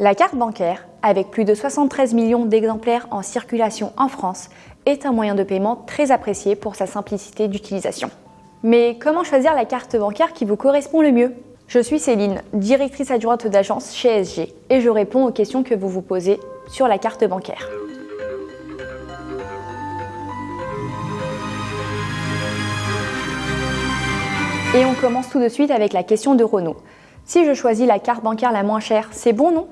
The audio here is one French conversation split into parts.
La carte bancaire, avec plus de 73 millions d'exemplaires en circulation en France, est un moyen de paiement très apprécié pour sa simplicité d'utilisation. Mais comment choisir la carte bancaire qui vous correspond le mieux? Je suis Céline, directrice adjointe d'agence chez SG, et je réponds aux questions que vous vous posez sur la carte bancaire. Et on commence tout de suite avec la question de Renault. Si je choisis la carte bancaire la moins chère, c'est bon, non?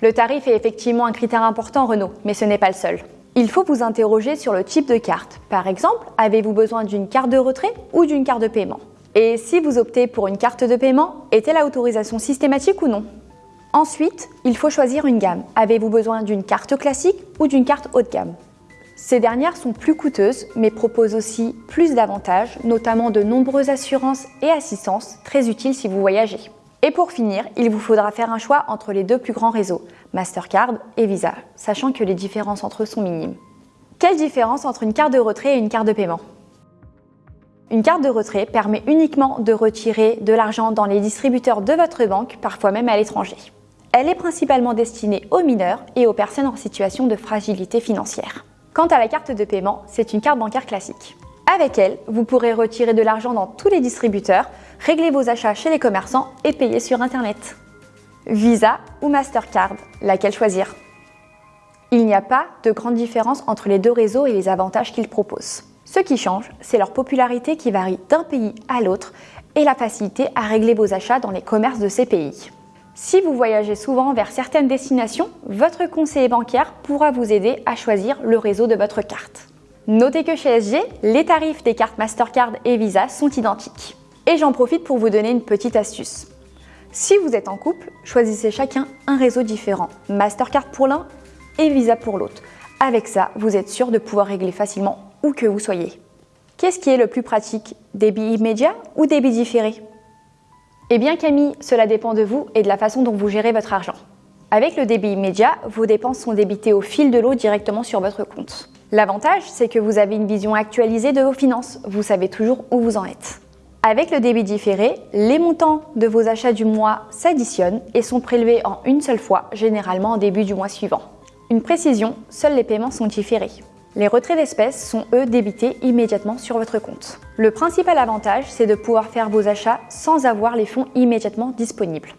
Le tarif est effectivement un critère important, Renault, mais ce n'est pas le seul. Il faut vous interroger sur le type de carte. Par exemple, avez-vous besoin d'une carte de retrait ou d'une carte de paiement? Et si vous optez pour une carte de paiement, est-elle autorisation systématique ou non? Ensuite, il faut choisir une gamme. Avez-vous besoin d'une carte classique ou d'une carte haut de gamme? Ces dernières sont plus coûteuses, mais proposent aussi plus d'avantages, notamment de nombreuses assurances et assistances, très utiles si vous voyagez. Et pour finir, il vous faudra faire un choix entre les deux plus grands réseaux, Mastercard et Visa, sachant que les différences entre eux sont minimes. Quelle différence entre une carte de retrait et une carte de paiement? Une carte de retrait permet uniquement de retirer de l'argent dans les distributeurs de votre banque, parfois même à l'étranger. Elle est principalement destinée aux mineurs et aux personnes en situation de fragilité financière. Quant à la carte de paiement, c'est une carte bancaire classique. Avec elle, vous pourrez retirer de l'argent dans tous les distributeurs, régler vos achats chez les commerçants et payer sur Internet. Visa ou Mastercard, laquelle choisir? Il n'y a pas de grande différence entre les deux réseaux et les avantages qu'ils proposent. Ce qui change, c'est leur popularité qui varie d'un pays à l'autre et la facilité à régler vos achats dans les commerces de ces pays. Si vous voyagez souvent vers certaines destinations, votre conseiller bancaire pourra vous aider à choisir le réseau de votre carte. Notez que chez SG, les tarifs des cartes Mastercard et Visa sont identiques. Et j'en profite pour vous donner une petite astuce. Si vous êtes en couple, choisissez chacun un réseau différent, Mastercard pour l'un et Visa pour l'autre. Avec ça, vous êtes sûr de pouvoir régler facilement où que vous soyez. Qu'est-ce qui est le plus pratique? Débit immédiat ou débit différé? Eh bien Camille, cela dépend de vous et de la façon dont vous gérez votre argent. Avec le débit immédiat, vos dépenses sont débitées au fil de l'eau directement sur votre compte. L'avantage, c'est que vous avez une vision actualisée de vos finances, vous savez toujours où vous en êtes. Avec le débit différé, les montants de vos achats du mois s'additionnent et sont prélevés en une seule fois, généralement au début du mois suivant. Une précision, seuls les paiements sont différés. Les retraits d'espèces sont eux débités immédiatement sur votre compte. Le principal avantage, c'est de pouvoir faire vos achats sans avoir les fonds immédiatement disponibles.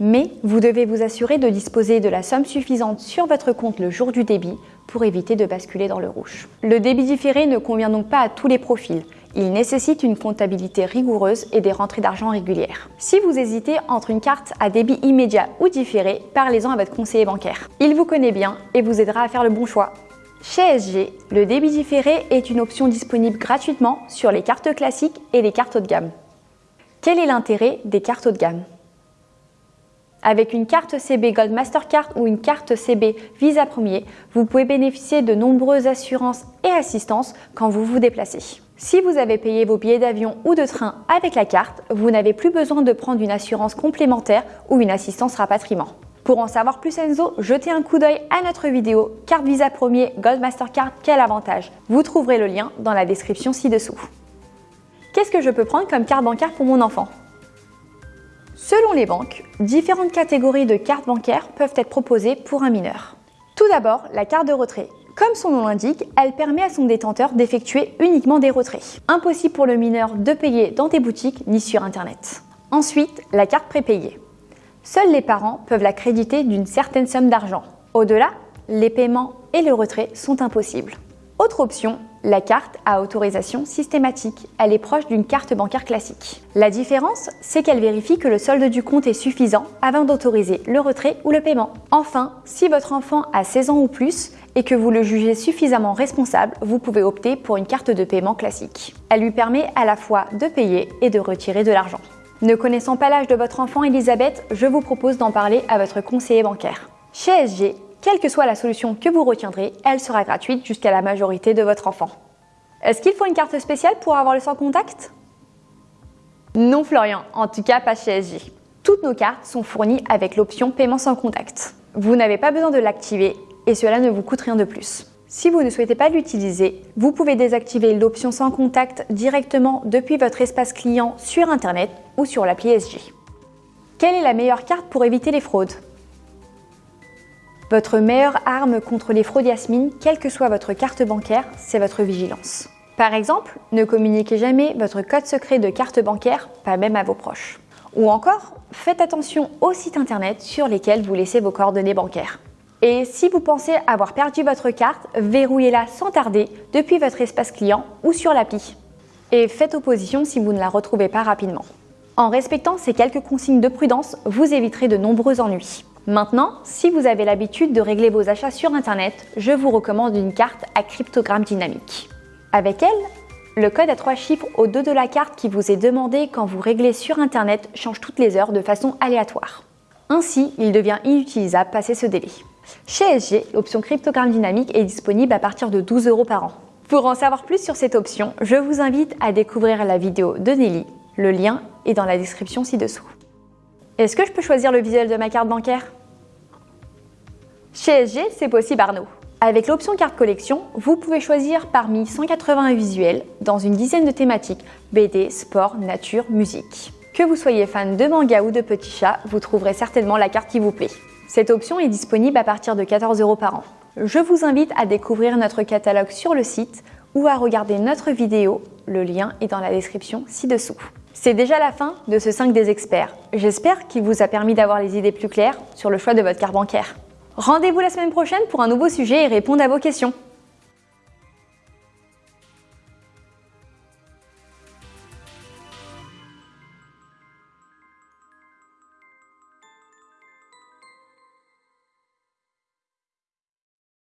Mais vous devez vous assurer de disposer de la somme suffisante sur votre compte le jour du débit pour éviter de basculer dans le rouge. Le débit différé ne convient donc pas à tous les profils. Il nécessite une comptabilité rigoureuse et des rentrées d'argent régulières. Si vous hésitez entre une carte à débit immédiat ou différé, parlez-en à votre conseiller bancaire. Il vous connaît bien et vous aidera à faire le bon choix. Chez SG, le débit différé est une option disponible gratuitement sur les cartes classiques et les cartes haut de gamme. Quel est l'intérêt des cartes haut de gamme? Avec une carte CB Gold Mastercard ou une carte CB Visa Premier, vous pouvez bénéficier de nombreuses assurances et assistances quand vous vous déplacez. Si vous avez payé vos billets d'avion ou de train avec la carte, vous n'avez plus besoin de prendre une assurance complémentaire ou une assistance rapatriement. Pour en savoir plus Enzo, jetez un coup d'œil à notre vidéo Carte Visa Premier Gold Mastercard, quel avantage Vous trouverez le lien dans la description ci-dessous. Qu'est-ce que je peux prendre comme carte bancaire pour mon enfant? Selon les banques, différentes catégories de cartes bancaires peuvent être proposées pour un mineur. Tout d'abord, la carte de retrait. Comme son nom l'indique, elle permet à son détenteur d'effectuer uniquement des retraits. Impossible pour le mineur de payer dans des boutiques ni sur Internet. Ensuite, la carte prépayée. Seuls les parents peuvent la créditer d'une certaine somme d'argent. Au-delà, les paiements et le retrait sont impossibles. Autre option, la carte à autorisation systématique. Elle est proche d'une carte bancaire classique. La différence, c'est qu'elle vérifie que le solde du compte est suffisant avant d'autoriser le retrait ou le paiement. Enfin, si votre enfant a 16 ans ou plus et que vous le jugez suffisamment responsable, vous pouvez opter pour une carte de paiement classique. Elle lui permet à la fois de payer et de retirer de l'argent. Ne connaissant pas l'âge de votre enfant Elisabeth, je vous propose d'en parler à votre conseiller bancaire. Chez SG, quelle que soit la solution que vous retiendrez, elle sera gratuite jusqu'à la majorité de votre enfant. Est-ce qu'il faut une carte spéciale pour avoir le sans contact? Non Florian, en tout cas pas chez SG. Toutes nos cartes sont fournies avec l'option paiement sans contact. Vous n'avez pas besoin de l'activer et cela ne vous coûte rien de plus. Si vous ne souhaitez pas l'utiliser, vous pouvez désactiver l'option sans contact directement depuis votre espace client sur Internet ou sur l'appli SG. Quelle est la meilleure carte pour éviter les fraudes? Votre meilleure arme contre les fraudes Yasmine, quelle que soit votre carte bancaire, c'est votre vigilance. Par exemple, ne communiquez jamais votre code secret de carte bancaire, pas même à vos proches. Ou encore, faites attention aux sites internet sur lesquels vous laissez vos coordonnées bancaires. Et si vous pensez avoir perdu votre carte, verrouillez-la sans tarder depuis votre espace client ou sur l'appli. Et faites opposition si vous ne la retrouvez pas rapidement. En respectant ces quelques consignes de prudence, vous éviterez de nombreux ennuis. Maintenant, si vous avez l'habitude de régler vos achats sur Internet, je vous recommande une carte à cryptogramme dynamique. Avec elle, le code à trois chiffres au dos de la carte qui vous est demandé quand vous réglez sur Internet change toutes les heures de façon aléatoire. Ainsi, il devient inutilisable passé ce délai. Chez SG, l'option cryptogramme dynamique est disponible à partir de 12 euros par an. Pour en savoir plus sur cette option, je vous invite à découvrir la vidéo de Nelly. Le lien est dans la description ci-dessous. Est-ce que je peux choisir le visuel de ma carte bancaire? Chez SG, c'est possible Arnaud. Avec l'option carte collection, vous pouvez choisir parmi 180 visuels dans une dizaine de thématiques BD, sport, nature, musique. Que vous soyez fan de manga ou de petits chats, vous trouverez certainement la carte qui vous plaît. Cette option est disponible à partir de 14 euros par an. Je vous invite à découvrir notre catalogue sur le site ou à regarder notre vidéo, le lien est dans la description ci-dessous. C'est déjà la fin de ce 5 des experts. J'espère qu'il vous a permis d'avoir les idées plus claires sur le choix de votre carte bancaire. Rendez-vous la semaine prochaine pour un nouveau sujet et répondre à vos questions.